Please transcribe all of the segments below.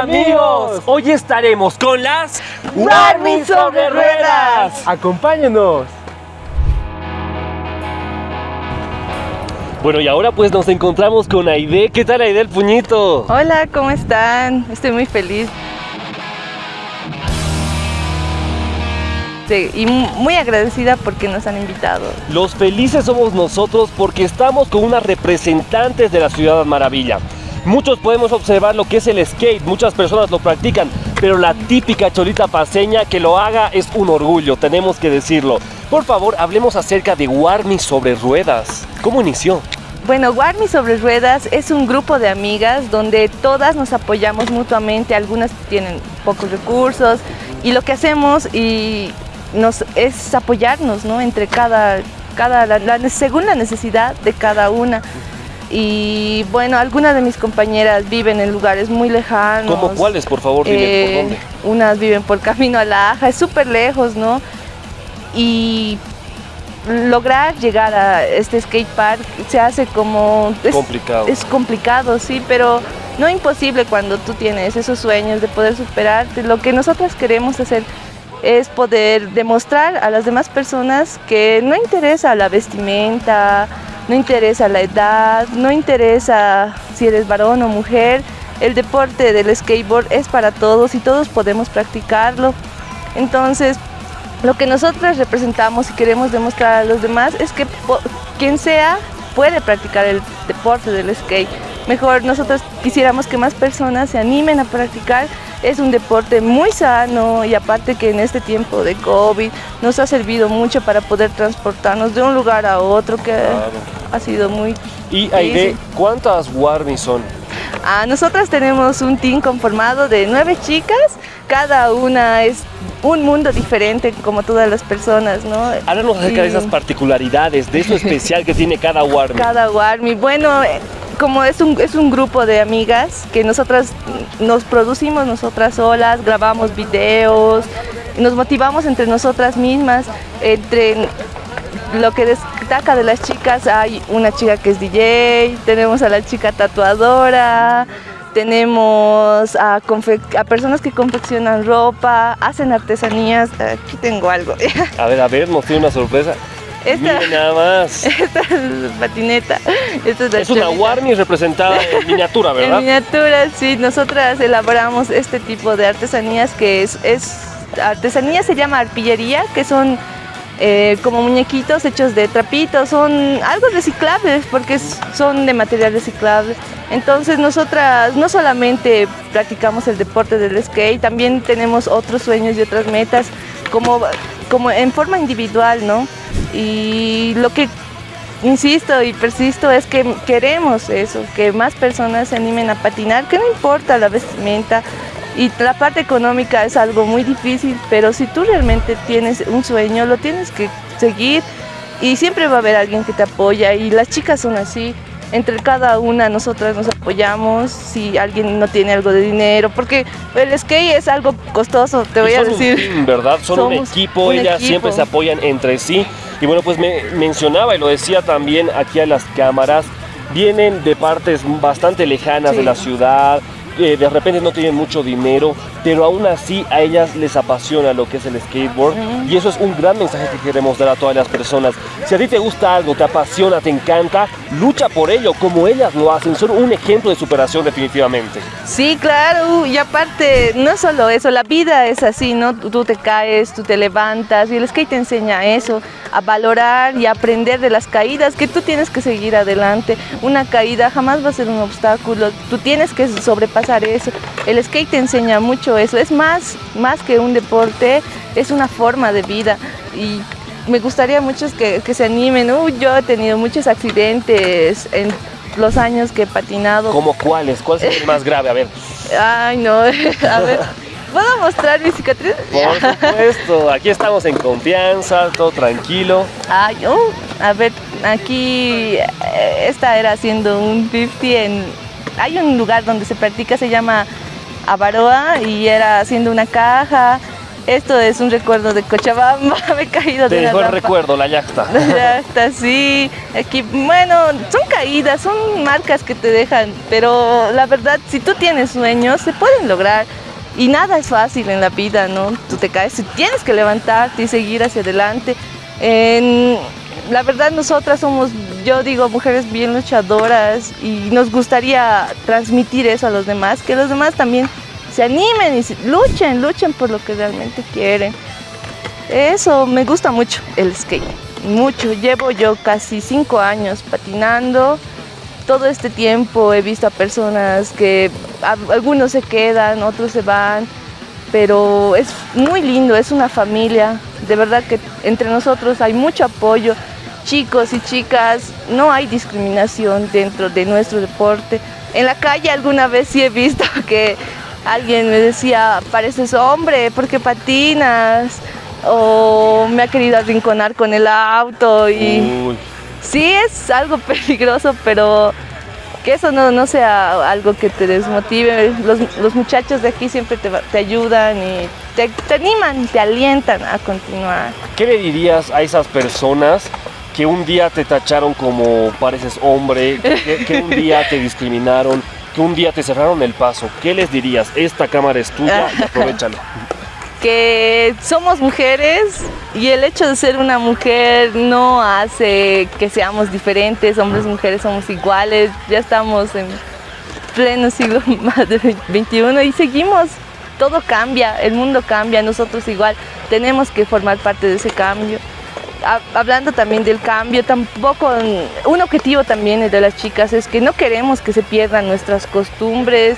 Amigos. Hoy estaremos con las Warmis sobre ruedas. Acompáñenos. Bueno, y ahora pues nos encontramos con Aide. ¿Qué tal Aide el puñito? Hola, ¿cómo están? Estoy muy feliz. Sí, y muy agradecida porque nos han invitado. Los felices somos nosotros porque estamos con unas representantes de la Ciudad Maravilla. Muchos podemos observar lo que es el skate, muchas personas lo practican, pero la típica cholita paseña que lo haga es un orgullo, tenemos que decirlo. Por favor, hablemos acerca de Warmi sobre ruedas. ¿Cómo inició? Bueno, Warmi sobre ruedas es un grupo de amigas donde todas nos apoyamos mutuamente, algunas tienen pocos recursos y lo que hacemos y nos, es apoyarnos ¿no? entre cada, cada según la necesidad de cada una y bueno, algunas de mis compañeras viven en lugares muy lejanos. ¿Cómo cuáles, por favor? Dime, ¿por eh, dónde? Unas viven por Camino a la Aja, es súper lejos, ¿no? Y lograr llegar a este skate park se hace como... Es, complicado. Es complicado, sí, pero no imposible cuando tú tienes esos sueños de poder superarte. Lo que nosotras queremos hacer es poder demostrar a las demás personas que no interesa la vestimenta, no interesa la edad, no interesa si eres varón o mujer, el deporte del skateboard es para todos y todos podemos practicarlo. Entonces, lo que nosotros representamos y queremos demostrar a los demás es que quien sea puede practicar el deporte del skate. Mejor nosotros quisiéramos que más personas se animen a practicar es un deporte muy sano y aparte que en este tiempo de COVID nos ha servido mucho para poder transportarnos de un lugar a otro que ha sido muy ¿Y Aide, cuántas Warmis son? Ah, nosotras tenemos un team conformado de nueve chicas, cada una es un mundo diferente como todas las personas, ¿no? Háblanos acerca de esas particularidades, de eso especial que tiene cada Warmi. Cada Warmi, bueno, como es un, es un grupo de amigas que nosotras nos producimos nosotras solas, grabamos videos, nos motivamos entre nosotras mismas, entre lo que destaca de las chicas hay una chica que es DJ, tenemos a la chica tatuadora, tenemos a, personas que confeccionan ropa, hacen artesanías, aquí tengo algo. A ver, a ver, nos tiene una sorpresa. Esta, nada más. Esta es patineta. es, una Warmi representada en miniatura, ¿verdad? En miniatura, sí. Nosotras elaboramos este tipo de artesanías que es, es artesanía se llama arpillería, que son eh, como muñequitos hechos de trapitos, son algo reciclables porque son de material reciclable. Entonces nosotras no solamente practicamos el deporte del skate, también tenemos otros sueños y otras metas como, como en forma individual, ¿no? Y lo que insisto y persisto es que queremos eso, que más personas se animen a patinar, que no importa la vestimenta y la parte económica es algo muy difícil, pero si tú realmente tienes un sueño, lo tienes que seguir y siempre va a haber alguien que te apoya y las chicas son así, entre cada una nosotras nos apoyamos si alguien no tiene algo de dinero, porque el skate es algo costoso, te voy a decir. Un ¿verdad? Son un equipo, ellas siempre se apoyan entre sí. Y bueno, pues me mencionaba y lo decía también aquí a las cámaras, vienen de partes bastante lejanas de la ciudad, de repente no tienen mucho dinero, pero aún así a ellas les apasiona lo que es el skateboard y eso es un gran mensaje que queremos dar a todas las personas. Si a ti te gusta algo, te apasiona, te encanta, lucha por ello como ellas lo hacen, son un ejemplo de superación definitivamente. Sí, claro, y aparte, no solo eso, la vida es así, ¿no? Tú te caes, tú te levantas y el skate te enseña eso, a valorar y aprender de las caídas, que tú tienes que seguir adelante. Una caída jamás va a ser un obstáculo, tú tienes que sobrepasar eso. El skate te enseña mucho eso, es más, más que un deporte, es una forma de vida y me gustaría mucho que, que se animen. yo he tenido muchos accidentes en los años que he patinado. ¿Cómo cuáles? ¿Cuál es el más grave? A ver. Ay, no, a ver. ¿Puedo mostrar mi cicatriz? Por supuesto, aquí estamos en confianza, todo tranquilo. Ay, oh, a ver, aquí eh, esta era haciendo un 50 en... Hay un lugar donde se practica, se llama Avaroa y era haciendo una caja esto es un recuerdo de Cochabamba, me he caído Te de dejó la el recuerdo, la yacta. La yacta, sí. Aquí, bueno, son caídas, son marcas que te dejan, pero la verdad, si tú tienes sueños, se pueden lograr. Y nada es fácil en la vida, ¿no? Tú te caes tienes que levantarte y seguir hacia adelante. En- la verdad, nosotras somos, yo digo, mujeres bien luchadoras y nos gustaría transmitir eso a los demás, que los demás también se animen y se- luchen, luchen por lo que realmente quieren. Eso, me gusta mucho el skate, mucho. Llevo yo casi cinco años patinando. Todo este tiempo he visto a personas que a- algunos se quedan, otros se van, pero es muy lindo, es una familia. De verdad que entre nosotros hay mucho apoyo. Chicos y chicas, no hay discriminación dentro de nuestro deporte. En la calle alguna vez sí he visto que alguien me decía, pareces hombre, ¿por qué patinas? O me ha querido arrinconar con el auto y Uy. sí es algo peligroso, pero que eso no, no sea algo que te desmotive. Los, los muchachos de aquí siempre te, te ayudan y te, te animan, te alientan a continuar. ¿Qué le dirías a esas personas que un día te tacharon como pareces hombre, que, que un día te discriminaron, que un día te cerraron el paso? ¿Qué les dirías? Esta cámara es tuya y aprovechalo. que somos mujeres y el hecho de ser una mujer no hace que seamos diferentes, hombres y mujeres somos iguales, ya estamos en pleno siglo más de 21 y seguimos, todo cambia, el mundo cambia, nosotros igual tenemos que formar parte de ese cambio. Ha- Hablando también del cambio, tampoco un objetivo también de las chicas es que no queremos que se pierdan nuestras costumbres,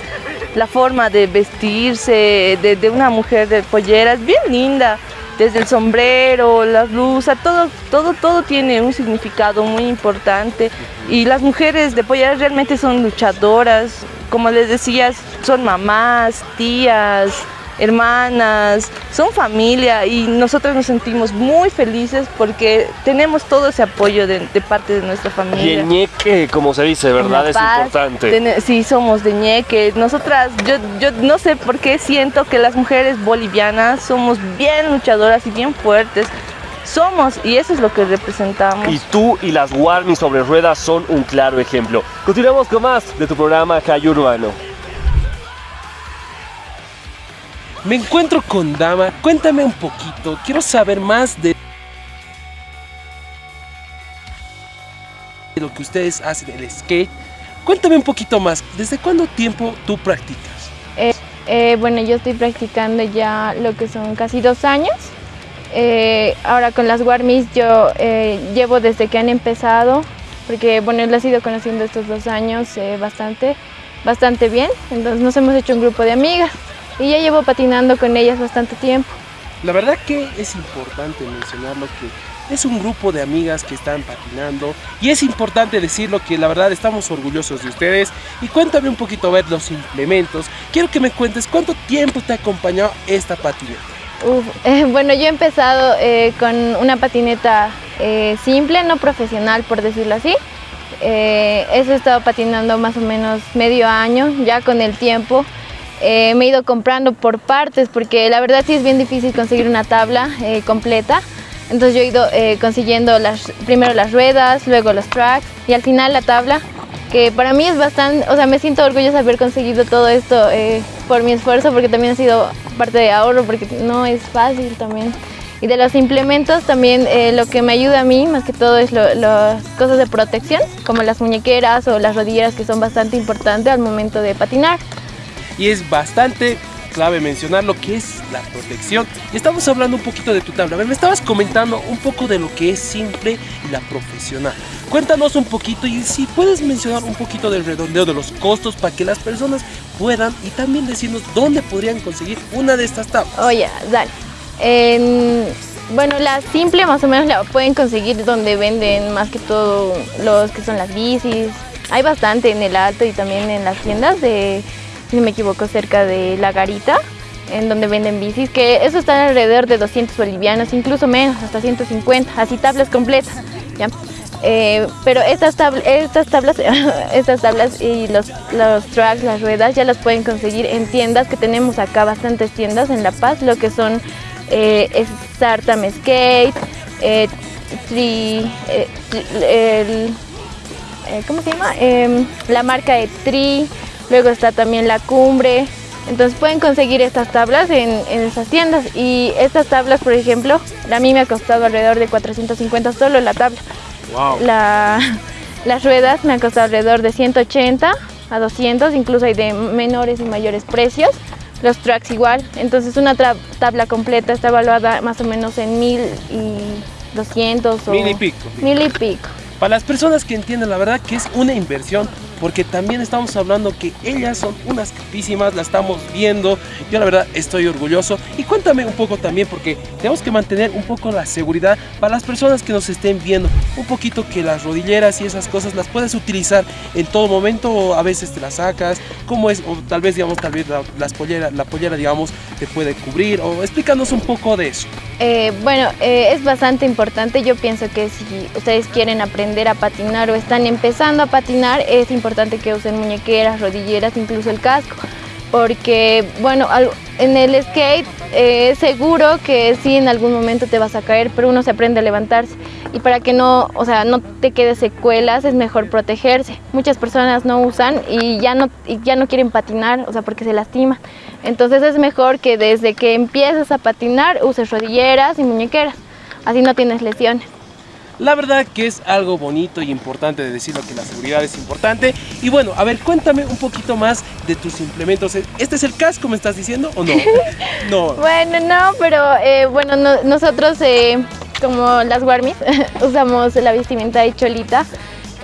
la forma de vestirse de, de una mujer de pollera es bien linda, desde el sombrero, la blusa, todo, todo, todo tiene un significado muy importante. Y las mujeres de pollera realmente son luchadoras, como les decías, son mamás, tías, hermanas, son familia y nosotros nos sentimos muy felices porque tenemos todo ese apoyo de, de parte de nuestra Y familia. el ñeque, como se dice, ¿verdad? Es importante. tene- sí, somos de ñeque. Nosotras, yo, yo no sé por qué siento que las mujeres bolivianas somos bien luchadoras y bien fuertes. Somos, y eso es lo que representamos. Y tú y las Warmi sobre ruedas son un claro ejemplo. Continuamos con más de tu programa Calle Urbano. Me encuentro con Dama. Cuéntame un poquito. Quiero saber más de lo que ustedes hacen, el skate. Cuéntame un poquito más. ¿Desde cuándo tiempo tú practicas? Eh, bueno, yo estoy practicando ya lo que son casi dos años. Eh, ahora con las Warmis yo eh, llevo desde que han empezado, porque bueno, las he ido conociendo estos dos años eh, bastante, bastante bien. Entonces nos hemos hecho un grupo de amigas y ya llevo patinando con ellas bastante tiempo. La verdad que es importante mencionarlo que es un grupo de amigas que están patinando y es importante decirlo que la verdad estamos orgullosos de ustedes y cuéntame un poquito a ver los implementos. Quiero que me cuentes cuánto tiempo te ha acompañado esta patineta. Uf, eh, bueno, yo he empezado eh, con una patineta eh, simple, no profesional por decirlo así. Eh, eso he estado patinando más o menos medio año, ya con el tiempo. Eh, me he ido comprando por partes porque la verdad sí es bien difícil conseguir una tabla eh, completa. Entonces yo he ido eh, consiguiendo las, primero las ruedas, luego los tracks y al final la tabla, que para mí es bastante, o sea, me siento orgullosa de haber conseguido todo esto eh, por mi esfuerzo porque también ha sido parte de ahorro porque no es fácil también. Y de los implementos también eh, lo que me ayuda a mí más que todo es lo- las cosas de protección, como las muñequeras o las rodilleras que son bastante importantes al momento de patinar. Y es bastante clave mencionar lo que es la protección. Estamos hablando un poquito de tu tabla. A ver, me estabas comentando un poco de lo que es simple y la profesional. Cuéntanos un poquito y si puedes mencionar un poquito del redondeo de los costos para que las personas puedan y también decirnos dónde podrían conseguir una de estas tablas. Oye, dale. En- bueno, la simple más o menos la pueden conseguir donde venden más que todo los que son las bicis. Hay bastante en el alto y también en las tiendas de, si no me equivoco, cerca de La Garita, en donde venden bicis, que eso está alrededor de 200 bolivianos, incluso menos, hasta 150, así tablas completas. Eh, pero estas, tabl- estas tablas, estas tablas y los, los tracks, las ruedas, ya las pueden conseguir en tiendas que tenemos acá, bastantes tiendas en La Paz, lo que son eh, Skate, eh, tri, eh, ¿cómo se llama? Em, la marca de Tri, luego está también la Cumbre. Entonces pueden conseguir estas tablas en, esas tiendas y estas tablas, por ejemplo, a mí me ha costado alrededor de 450 solo la tabla. las ruedas me han costado alrededor de 180 a 200, incluso hay de menores y mayores precios. Los tracks igual, entonces una tabla completa está evaluada más o menos en 1200 o... Mil y pico. Mil y pico. Para las personas que entienden, la verdad que es una inversión porque también estamos hablando que ellas son unas capísimas, la estamos viendo, yo la verdad estoy orgulloso. Y cuéntame un poco también porque tenemos que mantener un poco la seguridad para las personas que nos estén viendo, un poquito que las rodilleras y esas cosas las puedes utilizar en todo momento o a veces te las sacas, cómo es, o tal vez digamos, tal vez la, las la pollera digamos te puede cubrir o explícanos un poco de eso. Eh, bueno, eh, es bastante importante, yo pienso que si ustedes quieren aprender a patinar o están empezando a patinar, es importante que usen muñequeras, rodilleras, incluso el casco, porque bueno, en el skate eh, es seguro que sí en algún momento te vas a caer, pero uno se aprende a levantarse y para que no, o sea, no te quede secuelas es mejor protegerse. Muchas personas no usan y ya no, y ya no quieren patinar, o sea, porque se lastiman. Entonces es mejor que desde que empieces a patinar uses rodilleras y muñequeras, así no tienes lesiones. La verdad que es algo bonito y importante de decirlo que la seguridad es importante. Y bueno, a ver, cuéntame un poquito más de tus implementos. ¿Este es el casco, me estás diciendo, o no? no. Bueno, no, pero eh, bueno, nosotros eh, como las Warmis usamos la vestimenta de cholita.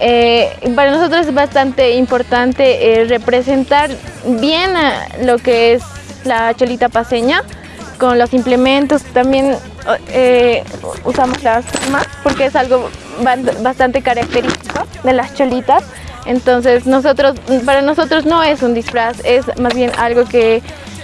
Eh, para nosotros es bastante importante representar bien lo que es la cholita paseña con los implementos. También eh, usamos las plumas porque es algo bastante característico de las cholitas. Entonces nosotros, para nosotros no es un disfraz, es más bien algo que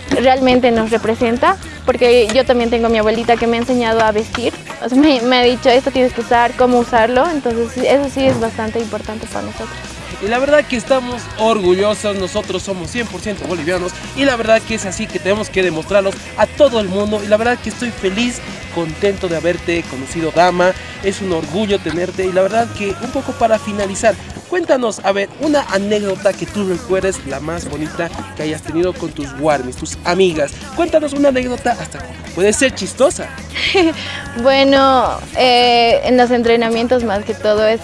realmente nos representa, porque yo también tengo a mi abuelita que me ha enseñado a vestir, me, me ha dicho esto tienes que usar, cómo usarlo, entonces eso sí es bastante importante para nosotros. Y la verdad que estamos orgullosos, nosotros somos 100% bolivianos y la verdad que es así que tenemos que demostrarlos a todo el mundo y la verdad que estoy feliz, contento de haberte conocido Dama, es un orgullo tenerte y la verdad que un poco para finalizar, Cuéntanos, a ver, una anécdota que tú recuerdes, la más bonita que hayas tenido con tus warmis, tus amigas. Cuéntanos una anécdota hasta puede ser chistosa. bueno, eh, en los entrenamientos más que todo es...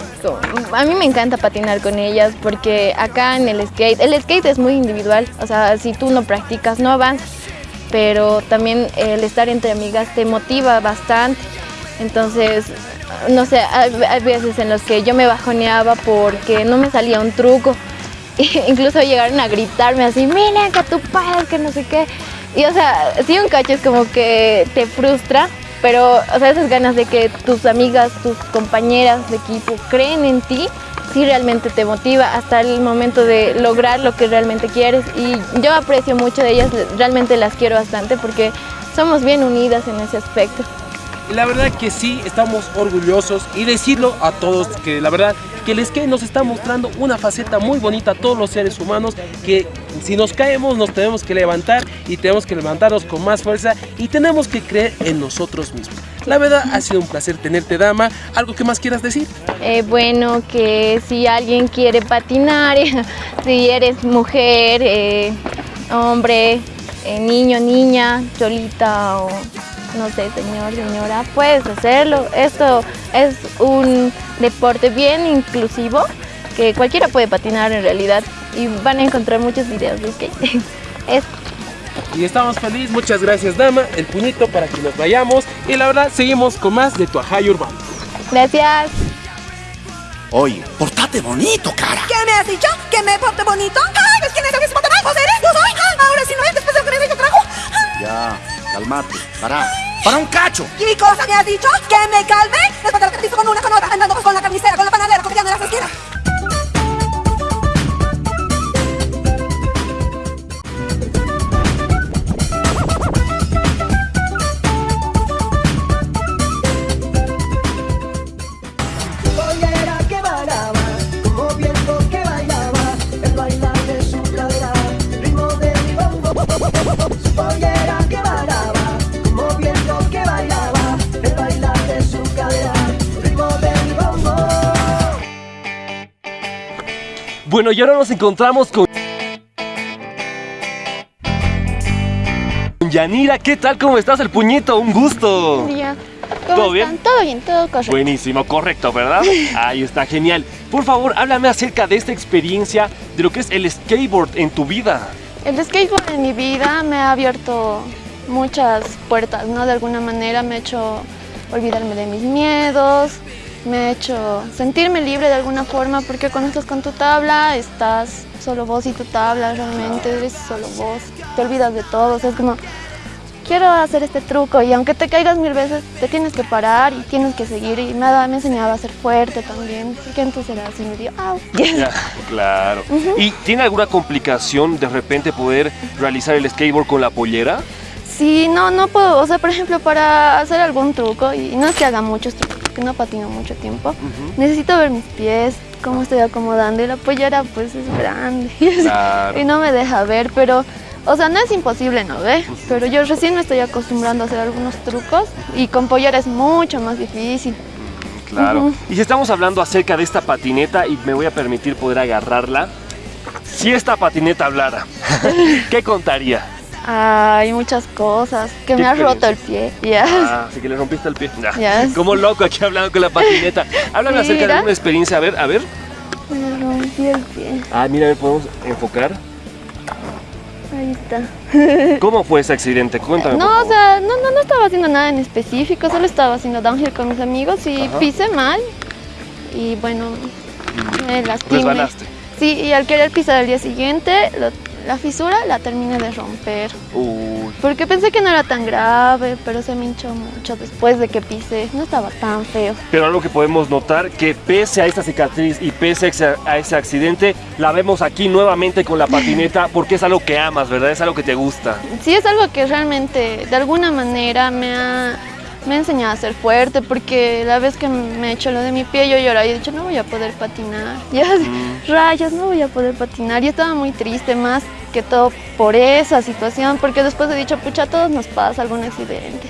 a mí me encanta patinar con ellas porque acá en el skate, el skate es muy individual, o sea, si tú no practicas no avanzas, pero también el estar entre amigas te motiva bastante. Entonces, no sé, hay, veces en los que yo me bajoneaba porque no me salía un truco. incluso llegaron a gritarme así, miren que tú puedes, que no sé qué. Y o sea, sí un cacho es como que te frustra, pero o sea, esas ganas de que tus amigas, tus compañeras de equipo creen en ti, sí realmente te motiva hasta el momento de lograr lo que realmente quieres. Y yo aprecio mucho de ellas, realmente las quiero bastante porque somos bien unidas en ese aspecto la verdad que sí, estamos orgullosos y decirlo a todos que la verdad que el skate nos está mostrando una faceta muy bonita a todos los seres humanos que si nos caemos nos tenemos que levantar y tenemos que levantarnos con más fuerza y tenemos que creer en nosotros mismos. La verdad ha sido un placer tenerte dama. ¿Algo que más quieras decir? Eh, bueno, que si alguien quiere patinar, si eres mujer, eh, hombre, eh, niño, niña, cholita o no sé, señor, señora, puedes hacerlo. Esto es un deporte bien inclusivo que cualquiera puede patinar en realidad y van a encontrar muchos videos de skate. es y estamos felices, muchas gracias dama, el puñito para que nos vayamos y la verdad seguimos con más de tu ajay urbano. Gracias. Oye, portate bonito, cara. ¿Qué me has dicho? ¿Que me porte bonito? ¡Ay, quién es ese mal, eres? Yo soy. Ahora sí no es después de lo que me trajo. Ya, calmate, para. ¡Para un cacho! ¿Qué cosa me has dicho? ¿Que me calme? Después de lo que te hizo con una, con otra, andando con la carnicera, con la panadera, copiando las esquinas. Bueno, y ahora nos encontramos con... Yanira, ¿qué tal? ¿Cómo estás? El puñito, un gusto. Día. ¿Cómo ¿Todo bien? están? Todo bien, todo correcto. Buenísimo, correcto, ¿verdad? Ahí está, genial. Por favor, háblame acerca de esta experiencia, de lo que es el skateboard en tu vida. El skateboard en mi vida me ha abierto muchas puertas, ¿no? De alguna manera me ha hecho olvidarme de mis miedos, me ha hecho sentirme libre de alguna forma, porque cuando estás con tu tabla, estás solo vos y tu tabla, realmente eres solo vos, te olvidas de todo, o sea, es como, quiero hacer este truco y aunque te caigas mil veces, te tienes que parar y tienes que seguir y me ha, me enseñado a ser fuerte también, porque entonces era así medio, ¡au! Ya, claro. ¿Y tiene alguna complicación de repente poder realizar el skateboard con la pollera? Sí, no, no puedo, o sea, por ejemplo, para hacer algún truco, y no es que haga muchos trucos, porque no patino mucho tiempo, necesito ver mis pies, cómo estoy acomodando, y la pollera pues es grande, Claro. y no me deja ver, pero, o sea, no es imposible, ¿no ve? Pero yo recién me estoy acostumbrando a hacer algunos trucos, y con pollera es mucho más difícil. Claro. Ujú. Y si estamos hablando acerca de esta patineta y me voy a permitir poder agarrarla, si esta patineta hablara, ¿qué contaría? Hay muchas cosas, que ¿Qué me ha roto el pie, ya. Ah, así que le rompiste el pie. Ya. Ya. Como loco aquí hablando con la patineta. Háblame acerca de alguna experiencia. A ver, a ver. Me rompí el pie, Ah, mira, a ver, podemos enfocar. ahí está. ¿Cómo fue ese accidente? Cuéntame. por No, o sea, no, no, no estaba haciendo nada en específico, solo estaba haciendo downhill con mis amigos y Ajá. pisé mal. Y bueno, me lastimé. Sí, y al querer pisar al día siguiente, lo- la fisura la terminé de romper. Uy. Porque pensé que no era tan grave, pero se me hinchó mucho después de que pisé. No estaba tan feo. Pero algo que podemos notar, que pese a esta cicatriz y pese a ese- a ese accidente, la vemos aquí nuevamente con la patineta porque es algo que amas, ¿verdad? Es algo que te gusta. Sí, es algo que realmente, de alguna manera, me ha, me ha enseñado a ser fuerte, porque la vez que me he hecho lo de mi pie, yo lloraba y he dicho, no voy a poder patinar. Ya, rayos, no voy a poder patinar. Y estaba muy triste, más que todo por esa situación, porque después he dicho, pucha, a todos nos pasa algún accidente.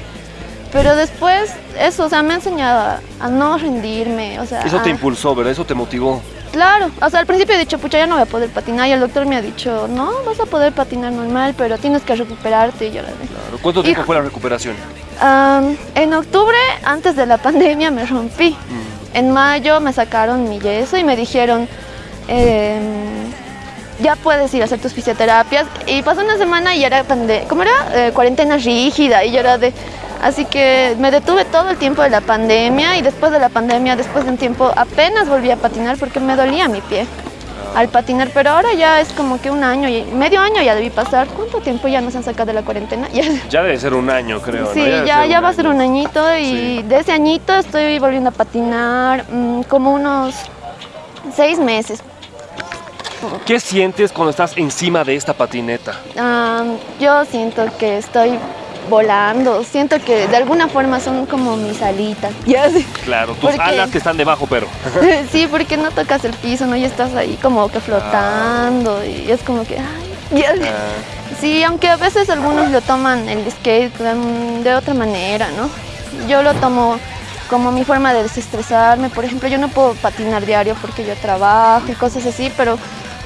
Pero después, eso, o sea, me ha enseñado a, a no rendirme, o sea... Eso te impulsó, ¿verdad? Eso te motivó. Claro, o sea, al principio he dicho, pucha, ya no voy a poder patinar, y el doctor me ha dicho, no, vas a poder patinar normal, pero tienes que recuperarte, y yo le dije, Claro. ¿Cuánto tiempo fue la recuperación? En octubre, antes de la pandemia, me rompí. En mayo me sacaron mi yeso y me dijeron, em, ya puedes ir a hacer tus fisioterapias. Y pasó una semana y era, ¿cómo era? Eh, cuarentena rígida y yo era de... Así que me detuve todo el tiempo de la pandemia y después de la pandemia, después de un tiempo, apenas volví a patinar porque me dolía mi pie al patinar, pero ahora ya es como que un año, y medio año ya debí pasar. ¿Cuánto tiempo ya nos han sacado de la cuarentena? Ya, Ya debe ser un año, creo. Sí, ya, ya va a ser un añito y Sí. de ese añito estoy volviendo a patinar mm, como unos seis meses. ¿Qué sientes cuando estás encima de esta patineta? Am, yo siento que estoy volando, siento que de alguna forma son como mis alitas. Ya. Claro, tus Porque- alas que están debajo, pero. Sí, porque no tocas el piso, ¿no? Y estás ahí como que flotando y es como que... Ay, ya. Ah, Sí, aunque a veces algunos lo toman el skate de, de otra manera, ¿no? Yo lo tomo como mi forma de desestresarme. Por ejemplo, yo no puedo patinar diario porque yo trabajo y cosas así, pero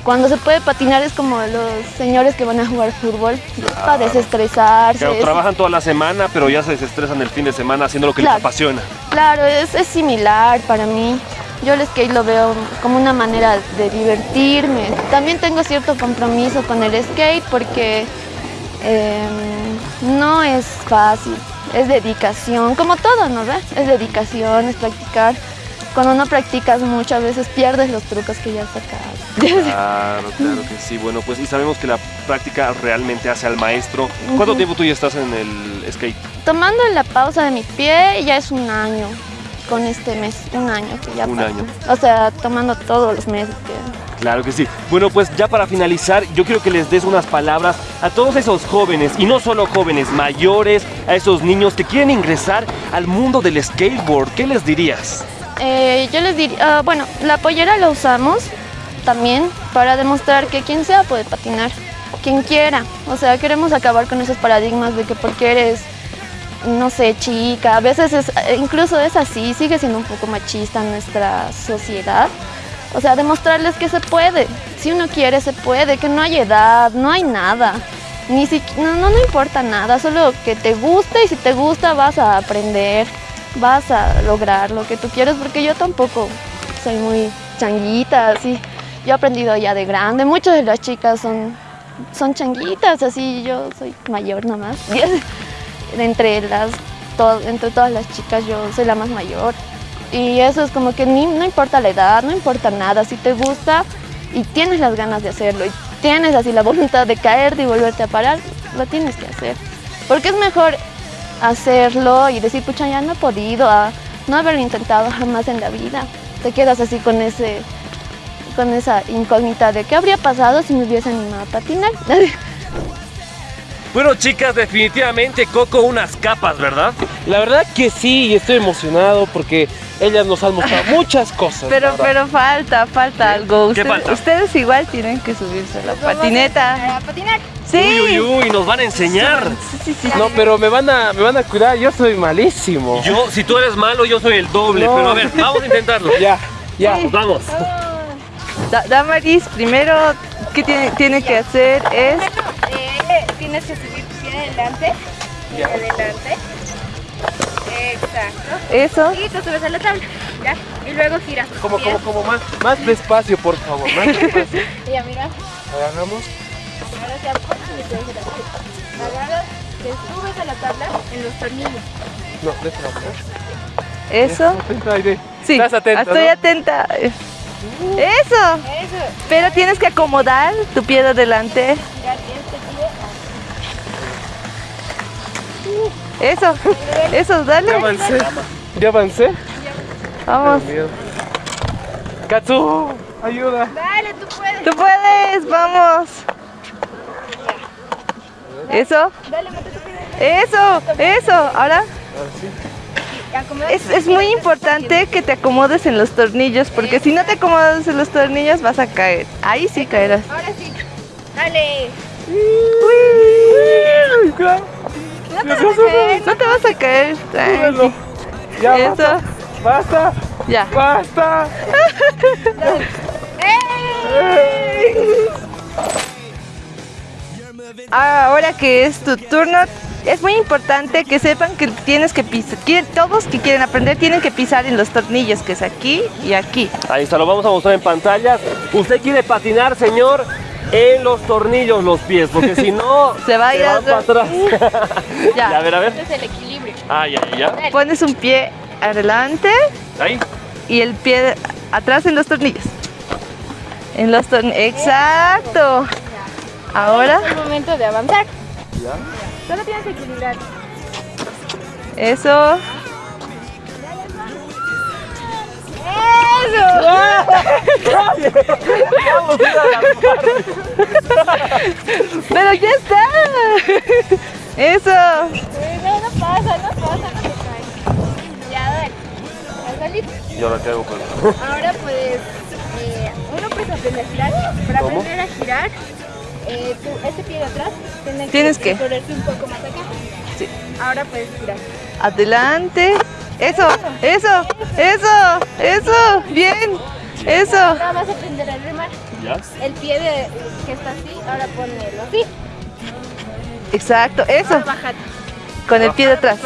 cuando se puede patinar es como los señores que van a jugar fútbol, para desestresarse. claro, trabajan toda la semana, pero ya se desestresan el fin de semana haciendo lo que Claro. les apasiona. Claro, es, es similar para mí. Yo el skate lo veo como una manera de divertirme. También tengo cierto compromiso con el skate porque em, no es fácil, es dedicación, como todo, ¿no ves? Es dedicación, es practicar. Cuando no practicas muchas veces pierdes los trucos que ya has sacado. Claro, claro que sí. Bueno, pues y sabemos que la práctica realmente hace al maestro. ¿Cuánto tiempo tú ya estás en el skate? Tomando la pausa de mi pie ya es un año con este mes, un año que ya Un pasa. año. O sea, tomando todos los meses que Claro que sí. Bueno, pues ya para finalizar, yo quiero que les des unas palabras a todos esos jóvenes, y no solo jóvenes, mayores, a esos niños que quieren ingresar al mundo del skateboard. ¿Qué les dirías? Eh, yo les diría, ah, bueno, la pollera la usamos también para demostrar que quien sea puede patinar, quien quiera. O sea, queremos acabar con esos paradigmas de que porque eres, no sé, chica, a veces es, eh, incluso es así, sigue siendo un poco machista nuestra sociedad. O sea, demostrarles que se puede. Si uno quiere, se puede, que no hay edad, no hay nada. Ni si, no, no, no importa nada, solo que te guste y si te gusta vas a aprender, vas a lograr lo que tú quieres, porque yo tampoco soy muy changuita, así. Yo he aprendido ya de grande, muchas de las chicas son, son changuitas, así yo soy mayor nomás. entre, las, to- entre todas las chicas yo soy la más mayor. Y eso es como que ni, no importa la edad, no importa nada, si te gusta y tienes las ganas de hacerlo y tienes así la voluntad de caerte y volverte a parar, lo tienes que hacer. Porque es mejor hacerlo y decir, pucha, ya no he podido, a no haberlo intentado jamás en la vida. Te quedas así con ese con esa incógnita de qué habría pasado si me hubiese animado a patinar. Bueno, chicas, definitivamente Coco unas capas, ¿verdad? La verdad que sí, y estoy emocionado porque ellas nos han mostrado muchas cosas. Pero, verdad. pero falta, falta algo. ¿Qué Ustedes, falta? ustedes igual tienen que subirse a la patineta. A patinar. Sí. Uy, uy, uy, nos van a enseñar. Sí, sí, sí. No, pero me van a, me van a cuidar, yo soy malísimo. Yo, si tú eres malo, yo soy el doble. No. Pero a ver, vamos a intentarlo. Ya, ya. Vamos, vamos. Da- Damaris, primero, ¿qué tiene, tiene que hacer? Es Eh, tienes que subir tu pie adelante. Pie adelante. Exacto. eso. Y te subes a la tabla. ¿Ya? Y luego giras Como, como, como más, más despacio, por favor, más despacio. Ya, mira. Agarramos. Ahora se apoya y te Agarras, te subes a la tabla en los tornillos. No, de. Eso. Atenta. Sí, Estás atenta, estoy ¿no? atenta. Eso. Eso. Pero tienes que acomodar tu pie de adelante. Ya este pie. Eso. Eso, Ya dale. avancé. Ya avancé. Vamos. Katsu, ayuda. Dale, tú puedes. Tú puedes, vamos. Eso. Eso. Eso. Ahora. Es, es muy importante que te acomodes en los tornillos, porque si no te acomodas en los tornillos vas a caer. Ahí sí caerás. Ahora sí. Dale. Uy. No te vas a caer. No te vas a caer. tranqui. Ya Eso. basta. Basta. Ya. Basta. Ahora que es tu turno, es muy importante que sepan que tienes que pisar. Todos que quieren aprender tienen que pisar en los tornillos, que es aquí y aquí. Ahí está, lo vamos a mostrar en pantallas. Usted quiere patinar, señor, en los tornillos los pies, porque si no, Se va a ir van para atrás. Ya. Ya, a ver, a ver. Este es el equilibrio. Ah, ya, ya. Pones un pie adelante Ahí. y el pie atrás en los tornillos. En los tornillos. Exacto. Ahora, Es el momento de avanzar. Solo tienes que equilibrar. eso. Pero ya está. Eso. No, no pasa, no pasa, no te caes. Ya, dale. Ya. ¿Y ahora qué hago con Ahora puedes, eh, uno puede aprender a girar. Para ¿Cómo? aprender a girar, eh, tú, este pie de atrás tienes, Tienes que. correrte un poco más acá. Sí. Ahora puedes girar. Adelante. Eso, eso, eso, eso. Bien. Eso. Ahora vas a aprender a remar. El pie de, que está así, ahora ponelo así. Exacto. Eso. Con el pie de atrás.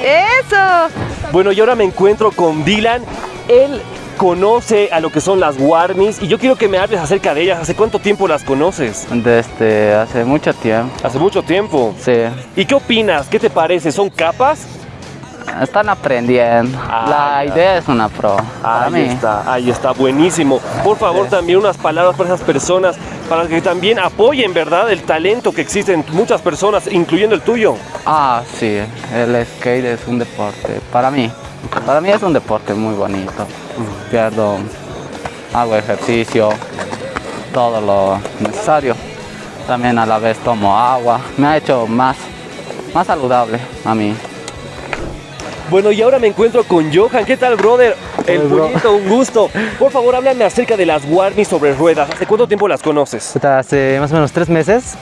Eso. Bueno, y ahora me encuentro con Dylan. Él conoce a lo que son las warmies y yo quiero que me hables acerca de ellas. ¿Hace cuánto tiempo las conoces? Desde hace mucho tiempo, Hace mucho tiempo. sí. ¿Y qué opinas? ¿Qué te parece? ¿Son capas? Están aprendiendo. Ah, La idea es una pro. Ahí mí. está, ahí está, buenísimo. Por favor, también unas palabras para esas personas, para que también apoyen, ¿verdad? El talento que existe en muchas personas, incluyendo el tuyo. Ah, sí. El skate es un deporte. Para mí. Para mí es un deporte muy bonito. Pierdo, hago ejercicio, todo lo necesario. También a la vez tomo agua. Me ha hecho más, más saludable a mí. Bueno, y ahora me encuentro con Johan. ¿Qué tal, brother? El pollito, un gusto. Por favor, háblame acerca de las warmies sobre ruedas. ¿Hace cuánto tiempo las conoces? Hace más o menos tres meses.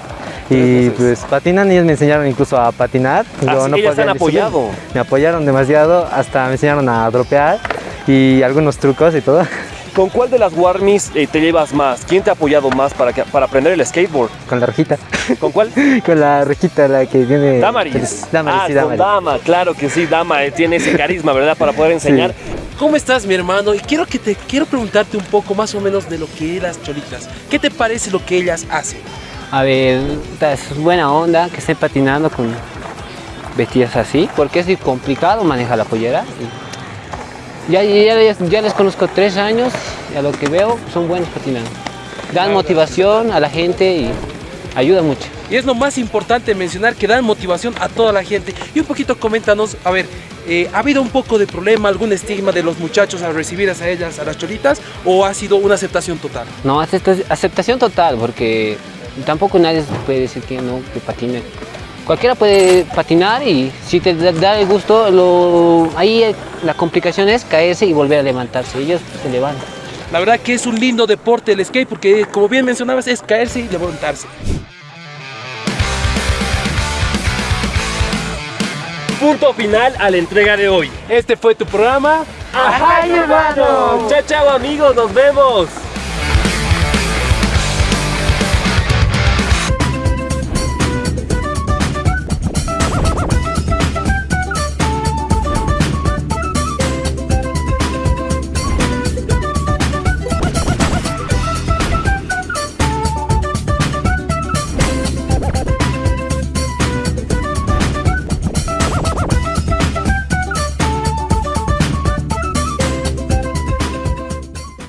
Y pues patinan, ellos me enseñaron incluso a patinar. Ah, sí, ellas han apoyado. Me apoyaron demasiado, hasta me enseñaron a dropear y algunos trucos y todo. ¿Con cuál de las Warmis eh, te llevas más? ¿Quién te ha apoyado más para, que- para aprender el skateboard? Con la rojita. ¿Con cuál? Con la rojita, la que viene... Damaris. Damaris, ah, sí, con Damaris. Dama, claro que sí, Dama eh, tiene ese carisma, ¿verdad? Para poder enseñar. ¿Cómo estás, mi hermano? Y quiero que te quiero preguntarte un poco más o menos de lo que es las cholitas. ¿Qué te parece lo que ellas hacen? A ver, es buena onda que estén patinando con vestidas así, porque es complicado manejar la pollera. y ya, ya, les- ya les conozco tres años y a lo que veo son buenos patinando. Dan motivación a la gente y ayudan mucho. Y es lo más importante mencionar que dan motivación a toda la gente. Y un poquito coméntanos, a ver, eh, ¿ha habido un poco de problema, algún estigma de los muchachos al recibir a ellas, a las cholitas, o ha sido una aceptación total? No, acepta- aceptación total, porque tampoco nadie puede decir que no, que patine. Cualquiera puede patinar y si te da el gusto, lo, ahí eh, la complicación es caerse y volver a levantarse. Ellos se levantan. La verdad que es un lindo deporte el skate porque como bien mencionabas es caerse y levantarse. Punto final a la entrega de hoy. Este fue tu programa. ¡Ajá, hermano! Chao, chao, amigos, nos vemos.